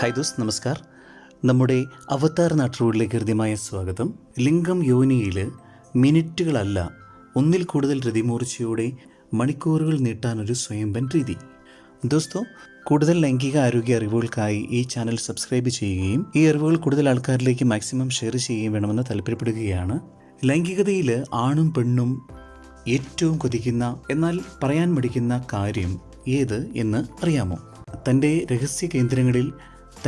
Hi those നമസ്കാർ. നമ്മുടെ അവതാർ നാട്ടുകളിലേക്ക് ഹൃദ്യമായ സ്വാഗതം. ലിംഗം യോനിയിൽ മിനിറ്റുകളല്ല ഒന്നിൽ കൂടുതൽ രതിമൂർച്ചയോടെ മണിക്കൂറുകൾ നീട്ടാനൊരു സ്വയംഭൻ രീതി. ദോസ്തോ കൂടുതൽ ലൈംഗിക ആരോഗ്യ അറിവുകൾക്കായി ഈ ചാനൽ സബ്സ്ക്രൈബ് ചെയ്യുകയും ഈ അറിവുകൾ കൂടുതൽ ആൾക്കാരിലേക്ക് മാക്സിമം ഷെയർ ചെയ്യുകയും വേണമെന്ന് താല്പര്യപ്പെടുകയാണ്. ലൈംഗികതയിൽ ആണും പെണ്ണും ഏറ്റവും കൊതിക്കുന്ന എന്നാൽ പറയാൻ മടിക്കുന്ന കാര്യം ഏത് എന്ന് അറിയാമോ? തന്റെ രഹസ്യ കേന്ദ്രങ്ങളിൽ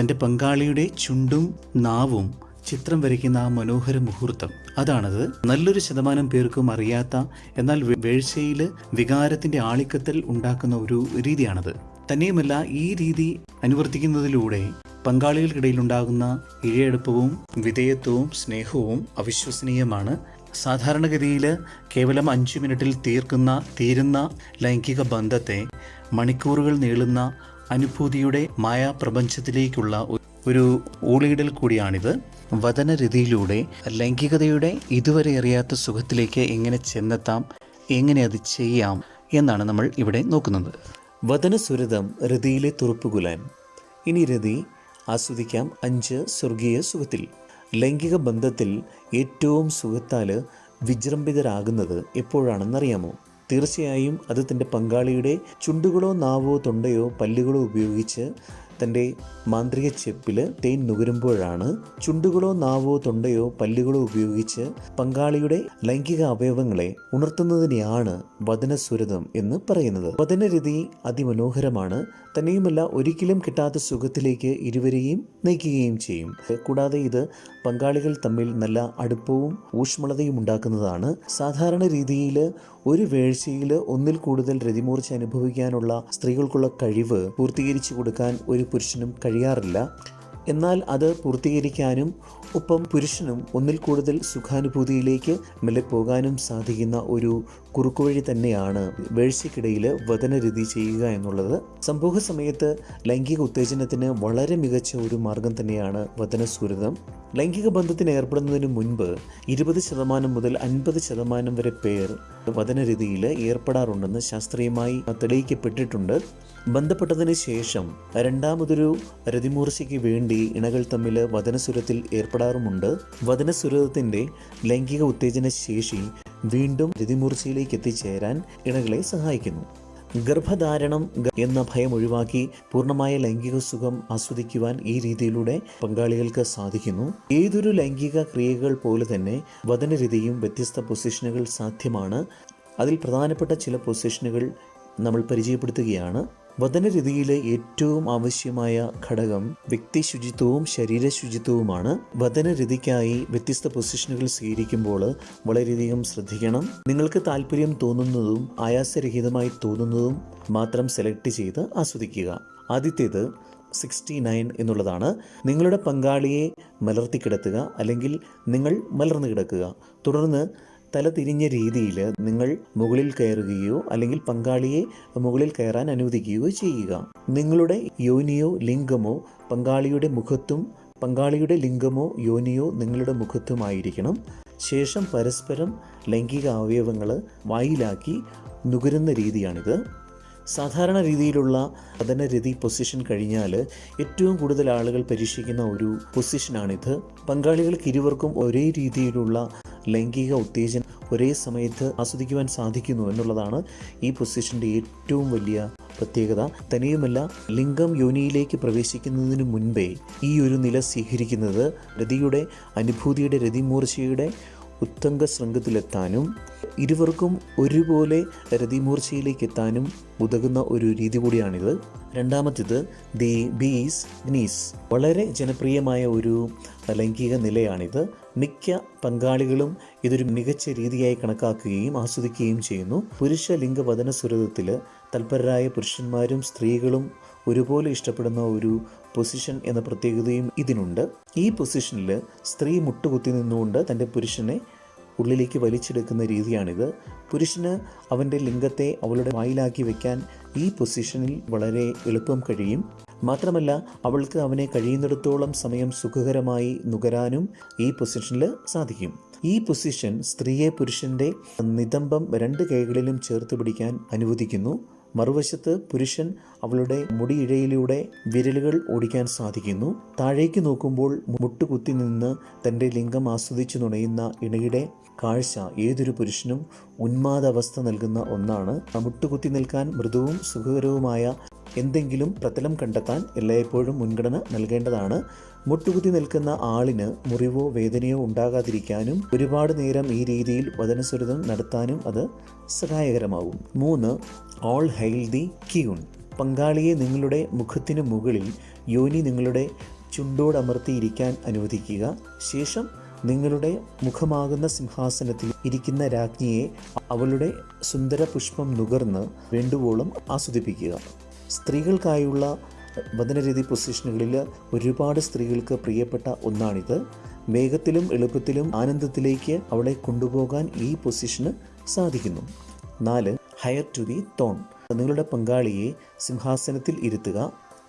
തന്റെ പങ്കാളിയുടെ ചുണ്ടും നാവും ചിത്രം വരയ്ക്കുന്ന ആ മനോഹര മുഹൂർത്തം. അതാണത്. നല്ലൊരു ശതമാനം പേർക്കും അറിയാത്ത എന്നാൽ വേഴ്ചയിൽ വികാരത്തിന്റെ ആളിക്കത്തൽ ഉണ്ടാക്കുന്ന ഒരു രീതിയാണത്. തന്നെയുമല്ല ഈ രീതി അനുവർത്തിക്കുന്നതിലൂടെ പങ്കാളികൾക്കിടയിൽ ഉണ്ടാകുന്ന ഇഴയെടുപ്പവും വിധേയത്വവും സ്നേഹവും അവിശ്വസനീയമാണ്. സാധാരണഗതിയിൽ കേവലം അഞ്ച് മിനിറ്റിൽ തീർക്കുന്ന തീരുന്ന ലൈംഗിക ബന്ധത്തെ മണിക്കൂറുകൾ നീളുന്ന അനുഭൂതിയുടെ മായാപ്രപഞ്ചത്തിലേക്കുള്ള ഒരു ഊളിയിടൽ കൂടിയാണിത്. വതനരതിയിലൂടെ ലൈംഗികതയുടെ ഇതുവരെ അറിയാത്ത സുഖത്തിലേക്ക് എങ്ങനെ ചെന്നെത്താം എങ്ങനെ അത് ചെയ്യാം എന്നാണ് നമ്മൾ ഇവിടെ നോക്കുന്നത്. വചനസുരതം രതിയിലെ തുറുപ്പുകുലാൻ. ഇനി രതി ആസ്വദിക്കാം അഞ്ച് സ്വർഗീയ സുഖത്തിൽ. ലൈംഗിക ബന്ധത്തിൽ ഏറ്റവും സുഖത്താൽ വിജൃംഭിതരാകുന്നത് എപ്പോഴാണെന്നറിയാമോ? തീർച്ചയായും അത് തന്റെ പങ്കാളിയുടെ ചുണ്ടുകളോ നാവോ തൊണ്ടയോ പല്ലുകളോ ഉപയോഗിച്ച് തന്റെ മാന്ത്രിക ചെപ്പിൽ തേൻ നുകരുമ്പോഴാണ് ചുണ്ടുകളോ നാവോ തൊണ്ടയോ പല്ലുകളോ ഉപയോഗിച്ച് പങ്കാളിയുടെ ലൈംഗിക അവയവങ്ങളെ ഉണർത്തുന്നതിനെയാണ് വദനസുരതം എന്ന് പറയുന്നത്. വദനരതി അതിമനോഹരമാണ്. തന്നെയുമല്ല ഒരിക്കലും കിട്ടാത്ത സുഖത്തിലേക്ക് ഇരുവരെയും നയിക്കുകയും ചെയ്യും. കൂടാതെ ഇത് പങ്കാളികൾ തമ്മിൽ നല്ല അടുപ്പവും ഊഷ്മളതയും ഉണ്ടാക്കുന്നതാണ്. സാധാരണ രീതിയിൽ ഒരു വേഴ്ചയിൽ ഒന്നിൽ കൂടുതൽ രതിമൂർച്ച അനുഭവിക്കാനുള്ള സ്ത്രീകൾക്കുള്ള കഴിവ് പൂർത്തീകരിച്ചു കൊടുക്കാൻ ഒരു പുരുഷനും കഴിയാറില്ല. എന്നാൽ അത് പൂർത്തീകരിക്കാനും ഒപ്പം പുരുഷനും ഒന്നിൽ കൂടുതൽ സുഖാനുഭൂതിയിലേക്ക് മെല്ലെ പോകാനും സാധിക്കുന്ന ഒരു കുറുക്കുവഴി തന്നെയാണ് വേഴ്ചയ്ക്കിടയിൽ വചനരീതി ചെയ്യുക എന്നുള്ളത്. സംഭവ സമയത്ത് ലൈംഗിക ഉത്തേജനത്തിന് വളരെ മികച്ച ഒരു മാർഗം തന്നെയാണ് വതനസൂരിതം ലൈംഗിക ബന്ധത്തിന് ഏർപ്പെടുന്നതിന് മുൻപ് ഇരുപത് ശതമാനം മുതൽ അൻപത് ശതമാനം വരെ പേർ വചനരീതിയിൽ ഏർപ്പെടാറുണ്ടെന്ന് ശാസ്ത്രീയമായി തെളിയിക്കപ്പെട്ടിട്ടുണ്ട്. ബന്ധപ്പെട്ടതിന് ശേഷം രണ്ടാമതൊരു രതിമൂർച്ചയ്ക്ക് വേണ്ടി ഇണകൾ തമ്മിൽ വചനസുരത്തിൽ ഏർപ്പെടാറുമുണ്ട്. വചനസുരത്തിന്റെ ലൈംഗിക ഉത്തേജന ശേഷി വീണ്ടും രതിമൂർച്ചയിലേക്ക് എത്തിച്ചേരാൻ ഇണകളെ സഹായിക്കുന്നു. ഗർഭധാരണം എന്ന ഭയം ഒഴിവാക്കി പൂർണമായ ലൈംഗിക സുഖം ആസ്വദിക്കുവാൻ ഈ രീതിയിലൂടെ പങ്കാളികൾക്ക് സാധിക്കുന്നു. ഏതൊരു ലൈംഗിക ക്രിയകൾ പോലെ തന്നെ വചനരീതിയും വ്യത്യസ്ത പൊസിഷനുകൾ സാധ്യമാണ്. അതിൽ പ്രധാനപ്പെട്ട ചില പൊസിഷനുകൾ നമ്മൾ പരിചയപ്പെടുത്തുകയാണ്. വതനരതിയിലെ ഏറ്റവും ആവശ്യമായ ഘടകം വ്യക്തി ശുചിത്വവും ശരീര ശുചിത്വവുമാണ് വതനരതിക്കായി വ്യത്യസ്ത പൊസിഷനുകൾ സ്വീകരിക്കുമ്പോൾ വളരെയധികം ശ്രദ്ധിക്കണം. നിങ്ങൾക്ക് താല്പര്യം തോന്നുന്നതും ആയാസരഹിതമായി തോന്നുന്നതും മാത്രം സെലക്ട് ചെയ്ത് ആസ്വദിക്കുക. ആദ്യത്തേത് സിക്സ്റ്റി നയൻ എന്നുള്ളതാണ്. നിങ്ങളുടെ പങ്കാളിയെ മലർത്തി കിടത്തുക അല്ലെങ്കിൽ നിങ്ങൾ മലർന്നു കിടക്കുക. തുടർന്ന് തല തിരിഞ്ഞ രീതിയിൽ നിങ്ങൾ മുകളിൽ കയറുകയോ അല്ലെങ്കിൽ പങ്കാളിയെ മുകളിൽ കയറാൻ അനുവദിക്കുകയോ ചെയ്യുക. നിങ്ങളുടെ യോനിയോ ലിംഗമോ പങ്കാളിയുടെ മുഖത്തും പങ്കാളിയുടെ ലിംഗമോ യോനിയോ നിങ്ങളുടെ മുഖത്തുമായിരിക്കണം. ശേഷം പരസ്പരം ലൈംഗിക അവയവങ്ങൾ വായിലാക്കി നുകരുന്ന രീതിയാണിത്. സാധാരണ രീതിയിലുള്ള പതനരതി പൊസിഷൻ കഴിഞ്ഞാൽ ഏറ്റവും കൂടുതൽ ആളുകൾ പരീക്ഷിക്കുന്ന ഒരു പൊസിഷനാണിത്. പങ്കാളികൾക്ക് ഇരുവർക്കും ഒരേ രീതിയിലുള്ള ലൈംഗിക ഉത്തേജനം ഒരേ സമയത്ത് ആസ്വദിക്കുവാൻ സാധിക്കുന്നു എന്നുള്ളതാണ് ഈ പൊസിഷന്റെ ഏറ്റവും വലിയ പ്രത്യേകത. തനിയുമല്ല ലിംഗം യോനിയിലേക്ക് പ്രവേശിക്കുന്നതിന് മുൻപേ ഈ ഒരു നില സ്വീകരിക്കുന്നത് രതിയുടെ അനുഭൂതിയുടെ രതിമൂർച്ചയുടെ ഉത്തംഗ ശൃംഗത്തിലെത്താനും ഇരുവർക്കും ഒരുപോലെ രതിമൂർച്ചയിലേക്ക് എത്താനും ഉതകുന്ന ഒരു രീതി കൂടിയാണിത്. രണ്ടാമത്തേത് ദി ബീസ് ഗ്നീസ്. വളരെ ജനപ്രിയമായ ഒരു ലൈംഗിക നിലയാണിത്. മിക്ക പങ്കാളികളും ഇതൊരു മികച്ച രീതിയായി കണക്കാക്കുകയും ആസ്വദിക്കുകയും ചെയ്യുന്നു. പുരുഷ ലിംഗവദന സുരതത്തിൽ തൽപരരായ പുരുഷന്മാരും സ്ത്രീകളും ഒരുപോലെ ഇഷ്ടപ്പെടുന്ന ഒരു പൊസിഷൻ എന്ന പ്രത്യേകതയും ഇതിനുണ്ട്. ഈ പൊസിഷനിൽ സ്ത്രീ മുട്ടുകുത്തി നിന്നുകൊണ്ട് തന്റെ പുരുഷനെ ഉള്ളിലേക്ക് വലിച്ചെടുക്കുന്ന രീതിയാണിത്. പുരുഷന് അവന്റെ ലിംഗത്തെ അവളുടെ വായിലാക്കി വെക്കാൻ ഈ പൊസിഷനിൽ വളരെ എളുപ്പം കഴിയും. മാത്രമല്ല അവൾക്ക് അവനെ കഴിയുന്നിടത്തോളം സമയം സുഖകരമായി നുകരാനും ഈ പൊസിഷനിൽ സാധിക്കും. ഈ പൊസിഷൻ സ്ത്രീയെ പുരുഷന്റെ നിതംബം രണ്ട് കൈകളിലും ചേർത്ത് പിടിക്കാൻ അനുവദിക്കുന്നു. മറുവശത്ത് പുരുഷൻ അവളുടെ മുടിയിഴയിലൂടെ വിരലുകൾ ഓടിക്കാൻ സാധിക്കുന്നു. താഴേക്ക് നോക്കുമ്പോൾ മുട്ടുകുത്തി നിന്ന് തന്റെ ലിംഗം ആസ്വദിച്ചു നുണയുന്ന ഇണയുടെ കാഴ്ച ഏതൊരു പുരുഷനും ഉന്മാദാവസ്ഥ നൽകുന്ന ഒന്നാണ്. മുട്ടുകുത്തി നിൽക്കാൻ മൃദുവും സുഖകരവുമായ എന്തെങ്കിലും പ്രതലം കണ്ടെത്താൻ എല്ലായ്പ്പോഴും മുൻഗണന നൽകേണ്ടതാണ്. മുട്ടുകുത്തി നിൽക്കുന്ന ആളിന് മുറിവോ വേദനയോ ഉണ്ടാകാതിരിക്കാനും ഒരുപാട് നേരം ഈ രീതിയിൽ വചനസ്വരതം നടത്താനും അത് സഹായകരമാകും. മൂന്ന് ഓൾ ഹെയിൽ ദി ക്യൂൺ പങ്കാളിയെ നിങ്ങളുടെ മുഖത്തിന് മുകളിൽ യോനി നിങ്ങളുടെ ചുണ്ടോടമർത്തിയിരിക്കാൻ അനുവദിക്കുക. ശേഷം നിങ്ങളുടെ മുഖമാകുന്ന സിംഹാസനത്തിൽ ഇരിക്കുന്ന രാജ്ഞിയെ അവളുടെ സുന്ദര പുഷ്പം നുകർന്ന് വേണ്ടുവോളം ആസ്വദിപ്പിക്കുക. സ്ത്രീകൾക്കായുള്ള വദനരീതി പൊസിഷനുകളിൽ ഒരുപാട് സ്ത്രീകൾക്ക് പ്രിയപ്പെട്ട ഒന്നാണിത്. വേഗത്തിലും എളുപ്പത്തിലും ആനന്ദത്തിലേക്ക് അവളെ കൊണ്ടുപോകാൻ ഈ പൊസിഷന് സാധിക്കുന്നു. നാല് ഹയർ ടു ദി തോൺ നിങ്ങളുടെ പങ്കാളിയെ സിംഹാസനത്തിൽ ഇരുത്തുക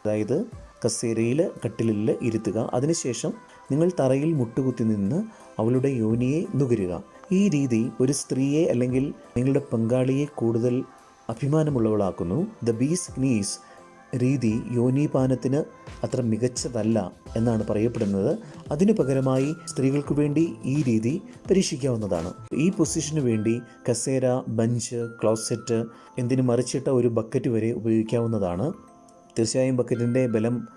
അതായത് കസേരയിൽ കട്ടിലിൽ ഇരുത്തുക. അതിനുശേഷം നിങ്ങൾ തറയിൽ മുട്ടുകുത്തി നിന്ന് അവളുടെ യോനിയെ നുകരുക. ഈ രീതി ഒരു സ്ത്രീയെ അല്ലെങ്കിൽ നിങ്ങളുടെ പങ്കാളിയെ കൂടുതൽ അഭിമാനമുള്ളവളാക്കുന്നു. ദ ബീസ് നീസ് രീതി യോനിപാനത്തിന് അത്ര മികച്ചതല്ല എന്നാണ് പറയപ്പെടുന്നത്. അതിനു പകരമായി സ്ത്രീകൾക്ക് വേണ്ടി ഈ രീതി പരീക്ഷിക്കാവുന്നതാണ്. ഈ പൊസിഷന് വേണ്ടി കസേര ബഞ്ച് ക്ലോസെറ്റ് എന്തിനു മറിച്ചിട്ട ഒരു ബക്കറ്റ് വരെ ഉപയോഗിക്കാവുന്നതാണ്. തീർച്ചയായും ബക്കറ്റിന്റെ ബലം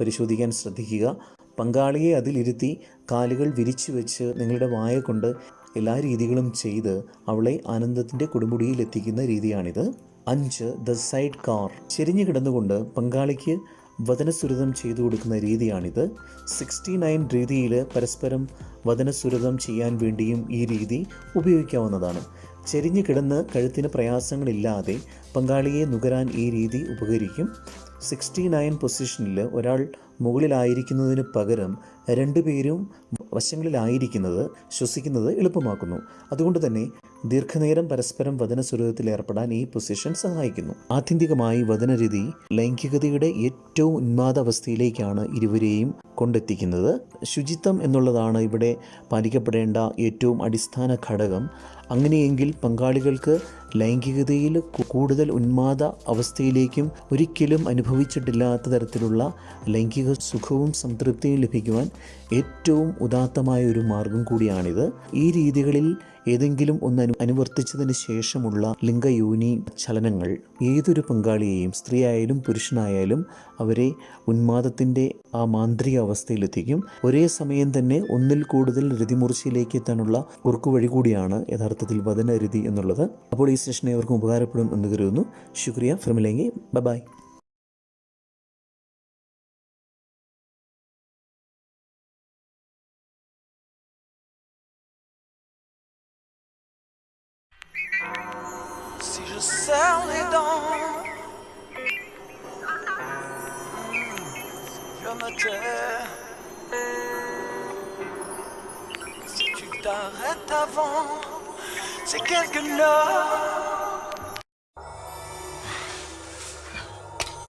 പരിശോധിക്കാൻ ശ്രദ്ധിക്കുക. പങ്കാളിയെ അതിലിരുത്തി കാലുകൾ വിരിച്ചു വെച്ച് നിങ്ങളുടെ വായ കൊണ്ട് എല്ലാ രീതികളും ചെയ്ത് അവളെ ആനന്ദത്തിന്റെ കൊടുമുടിയിൽ എത്തിക്കുന്ന രീതിയാണിത്. അഞ്ച് ദ സൈഡ് കാർ. ചെരിഞ്ഞു കിടന്നുകൊണ്ട് പങ്കാളിക്ക് വചനസുരതം ചെയ്തു കൊടുക്കുന്ന രീതിയാണിത്. സിക്സ്റ്റി നയൻ രീതിയിൽ പരസ്പരം വചനസുരതം ചെയ്യാൻ വേണ്ടിയും ഈ രീതി ഉപയോഗിക്കാവുന്നതാണ്. ചെരിഞ്ഞു കിടന്ന് കഴുത്തിന് പ്രയാസങ്ങളില്ലാതെ പങ്കാളിയെ നുകരാൻ ഈ രീതി ഉപകരിക്കും. സിക്സ്റ്റി നയൻ പൊസിഷനിൽ ഒരാൾ മുകളിലായിരിക്കുന്നതിന് പകരം രണ്ടുപേരും വശങ്ങളിലായിരിക്കുന്നത് ശ്വസിക്കുന്നത് എളുപ്പമാക്കുന്നു. അതുകൊണ്ട് തന്നെ ദീർഘനേരം പരസ്പരം വചന സുരതത്തിൽ ഏർപ്പെടാൻ ഈ പൊസിഷൻ സഹായിക്കുന്നു. ആത്യന്തികമായി വചനരീതി ലൈംഗികതയുടെ ഏറ്റവും ഉന്മാദ അവസ്ഥയിലേക്കാണ് ഇരുവരെയും കൊണ്ടെത്തിക്കുന്നത്. ശുചിത്വം എന്നുള്ളതാണ് ഇവിടെ പാലിക്കപ്പെടേണ്ട ഏറ്റവും അടിസ്ഥാന ഘടകം. അങ്ങനെയെങ്കിൽ പങ്കാളികൾക്ക് ലൈംഗികതയിൽ കൂടുതൽ ഉന്മാദ അവസ്ഥയിലേക്കും ഒരിക്കലും അനുഭവിച്ചിട്ടില്ലാത്ത തരത്തിലുള്ള ലൈംഗിക സുഖവും സംതൃപ്തിയും ലഭിക്കുവാൻ ഏറ്റവും ഉദാത്തമായ ഒരു മാർഗം കൂടിയാണിത്. ഈ രീതികളിൽ ഏതെങ്കിലും ഒന്ന് അനു അനുവർത്തിച്ചതിന് ശേഷമുള്ള ലിംഗയോനി ചലനങ്ങൾ ഏതൊരു പങ്കാളിയെയും സ്ത്രീയായാലും പുരുഷനായാലും അവരെ ഉന്മാദത്തിന്റെ ആ മാന്ത്രിക അവസ്ഥയിലെത്തിക്കും. ഒരേ സമയം തന്നെ ഒന്നിൽ കൂടുതൽ രതിമൂർച്ചയിലേക്ക് എത്താനുള്ള ഉറുക്കുവഴി കൂടിയാണ് യഥാർത്ഥത്തിൽ വദനരതി എന്നുള്ളത്. അപ്പോൾ ഈ സെഷൻ ഏവർക്കും ഉപകാരപ്പെടും എന്ന് കരുതുന്നു. ശുക്രിയ. ഫിർമിലെങ്കിൽ bye. Serre les dents, je me. Si tu t'arrêtes avant, c'est quelque chose